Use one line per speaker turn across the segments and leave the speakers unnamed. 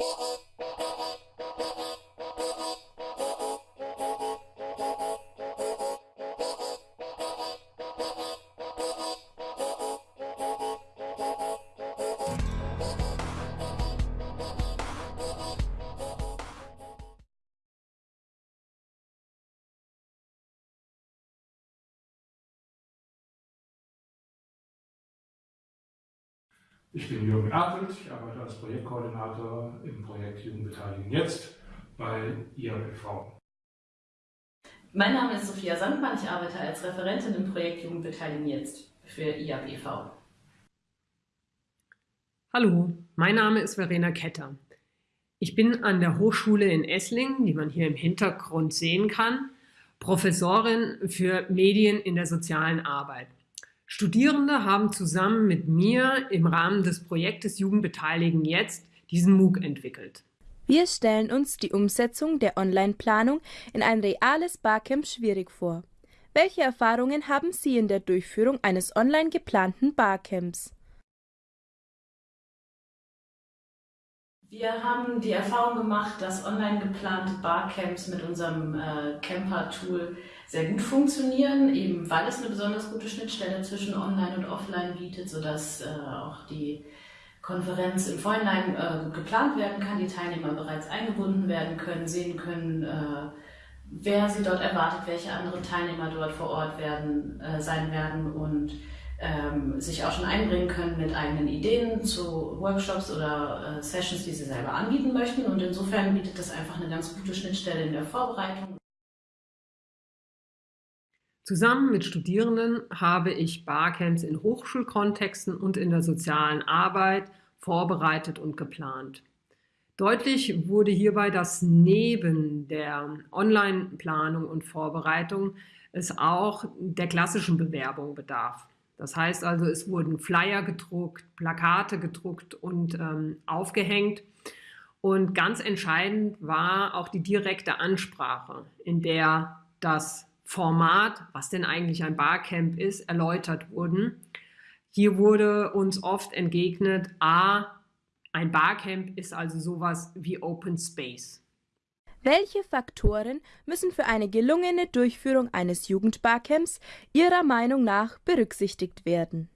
you Ich bin Jürgen Erfeld, ich arbeite als Projektkoordinator im Projekt Jugendbeteiligung jetzt bei IABV.
Mein Name ist Sophia Sandmann, ich arbeite als Referentin im Projekt Jugendbeteiligung jetzt für IABV.
Hallo, mein Name ist Verena Ketter. Ich bin an der Hochschule in Esslingen, die man hier im Hintergrund sehen kann, Professorin für Medien in der sozialen Arbeit. Studierende haben zusammen mit mir im Rahmen des Projektes Jugendbeteiligen jetzt diesen MOOC entwickelt.
Wir stellen uns die Umsetzung der Online-Planung in ein reales Barcamp schwierig vor. Welche Erfahrungen haben Sie in der Durchführung eines online geplanten Barcamps?
Wir haben die Erfahrung gemacht, dass online geplante Barcamps mit unserem äh, Camper-Tool sehr gut funktionieren, eben weil es eine besonders gute Schnittstelle zwischen Online und Offline bietet, sodass äh, auch die Konferenz im Vorhinein äh, geplant werden kann, die Teilnehmer bereits eingebunden werden können, sehen können, äh, wer sie dort erwartet, welche anderen Teilnehmer dort vor Ort werden, äh, sein werden und ähm, sich auch schon einbringen können mit eigenen Ideen zu Workshops oder äh, Sessions, die sie selber anbieten möchten. Und insofern bietet das einfach eine ganz gute Schnittstelle in der Vorbereitung.
Zusammen mit Studierenden habe ich Barcamps in Hochschulkontexten und in der sozialen Arbeit vorbereitet und geplant. Deutlich wurde hierbei, dass neben der Online-Planung und Vorbereitung es auch der klassischen Bewerbung bedarf. Das heißt also, es wurden Flyer gedruckt, Plakate gedruckt und ähm, aufgehängt. Und ganz entscheidend war auch die direkte Ansprache, in der das Format, was denn eigentlich ein Barcamp ist, erläutert wurden. Hier wurde uns oft entgegnet, a, ein Barcamp ist also sowas wie Open Space.
Welche Faktoren müssen für eine gelungene Durchführung eines Jugendbarcamps Ihrer Meinung nach berücksichtigt werden?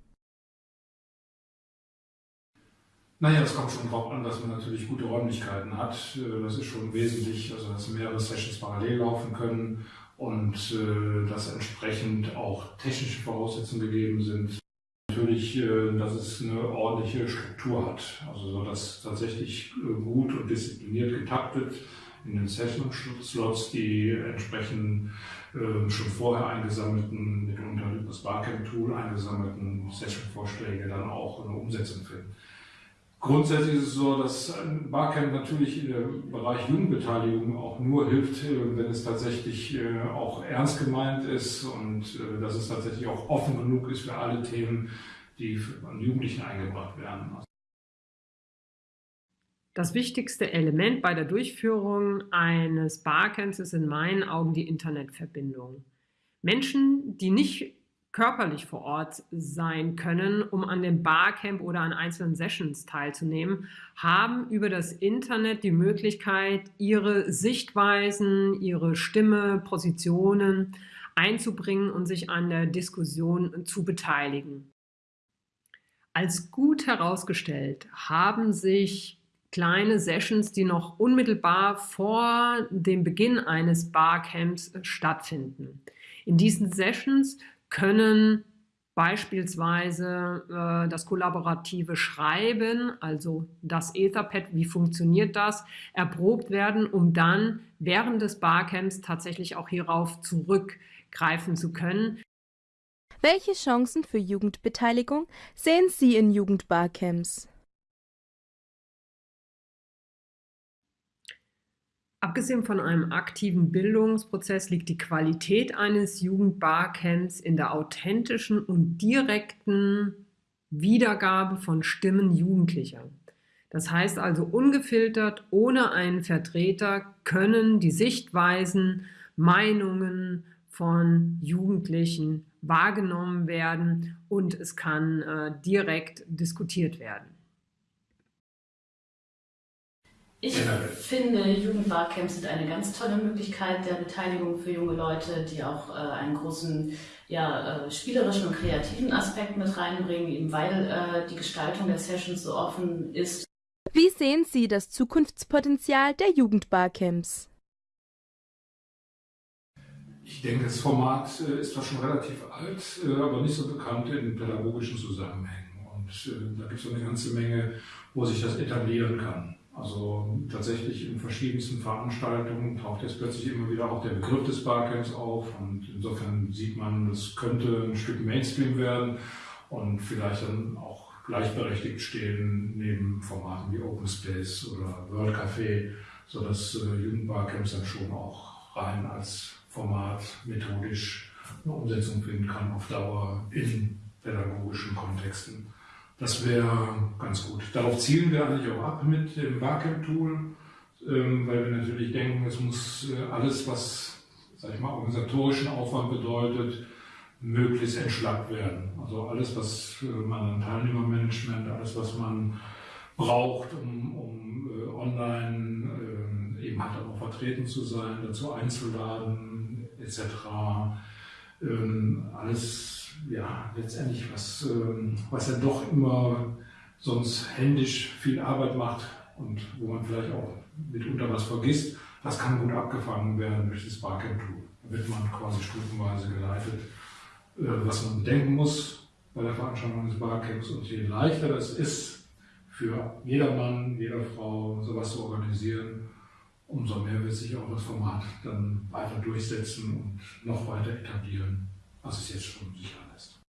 Naja, es kommt schon darauf an, dass man natürlich gute Räumlichkeiten hat. Das ist schon wesentlich, also dass mehrere Sessions parallel laufen können und äh, dass entsprechend auch technische Voraussetzungen gegeben sind. Natürlich, äh, dass es eine ordentliche Struktur hat, also so dass tatsächlich gut und diszipliniert getaktet in den Session-Slots die entsprechend äh, schon vorher eingesammelten, mitunter das Barcamp-Tool eingesammelten Session-Vorschläge dann auch eine Umsetzung finden. Grundsätzlich ist es so, dass ein Barcamp natürlich im Bereich Jugendbeteiligung auch nur hilft, äh, wenn es tatsächlich äh, auch ernst gemeint ist und äh, dass es tatsächlich auch offen genug ist für alle Themen, die an Jugendlichen eingebracht werden.
Das wichtigste Element bei der Durchführung eines Barcamps ist in meinen Augen die Internetverbindung. Menschen, die nicht körperlich vor Ort sein können, um an dem Barcamp oder an einzelnen Sessions teilzunehmen, haben über das Internet die Möglichkeit, ihre Sichtweisen, ihre Stimme, Positionen einzubringen und sich an der Diskussion zu beteiligen. Als gut herausgestellt haben sich kleine Sessions, die noch unmittelbar vor dem Beginn eines Barcamps stattfinden. In diesen Sessions können beispielsweise äh, das kollaborative Schreiben, also das Etherpad, wie funktioniert das, erprobt werden, um dann während des Barcamps tatsächlich auch hierauf zurückgreifen zu können.
Welche Chancen für Jugendbeteiligung sehen Sie in Jugendbarcamps?
Abgesehen von einem aktiven Bildungsprozess liegt die Qualität eines Jugendbarcamps in der authentischen und direkten Wiedergabe von Stimmen Jugendlicher. Das heißt also ungefiltert, ohne einen Vertreter können die Sichtweisen, Meinungen von Jugendlichen wahrgenommen werden und es kann äh, direkt diskutiert werden.
Ich finde, Jugendbarcamps sind eine ganz tolle Möglichkeit der Beteiligung für junge Leute, die auch äh, einen großen ja, äh, spielerischen und kreativen Aspekt mit reinbringen, eben weil äh, die Gestaltung der Sessions so offen ist.
Wie sehen Sie das Zukunftspotenzial der Jugendbarcamps?
Ich denke, das Format äh, ist zwar schon relativ alt, äh, aber nicht so bekannt in pädagogischen Zusammenhängen. Und äh, da gibt es eine ganze Menge, wo sich das etablieren kann. Also tatsächlich in verschiedensten Veranstaltungen taucht jetzt plötzlich immer wieder auch der Begriff des Barcamps auf. Und insofern sieht man, das könnte ein Stück Mainstream werden und vielleicht dann auch gleichberechtigt stehen neben Formaten wie Open Space oder World Café, sodass äh, Jugendbarcamps dann schon auch rein als Format methodisch eine Umsetzung finden kann auf Dauer in pädagogischen Kontexten. Das wäre ganz gut. Darauf zielen wir eigentlich auch ab mit dem Barcamp-Tool, ähm, weil wir natürlich denken, es muss äh, alles, was, sag ich mal, organisatorischen Aufwand bedeutet, möglichst entschlackt werden. Also alles, was äh, man an Teilnehmermanagement, alles, was man braucht, um, um äh, online äh, eben halt auch vertreten zu sein, dazu einzuladen, etc. Ähm, alles, ja, letztendlich, was, ähm, was ja doch immer sonst händisch viel Arbeit macht und wo man vielleicht auch mitunter was vergisst, das kann gut abgefangen werden durch das Barcamp-Tool. Da wird man quasi stufenweise geleitet, äh, was man bedenken muss bei der Veranstaltung des Barcamps. Und je leichter das ist, für jedermann, jeder Frau sowas zu organisieren, umso mehr wird sich auch das Format dann weiter durchsetzen und noch weiter etablieren, was es jetzt schon sicher lässt.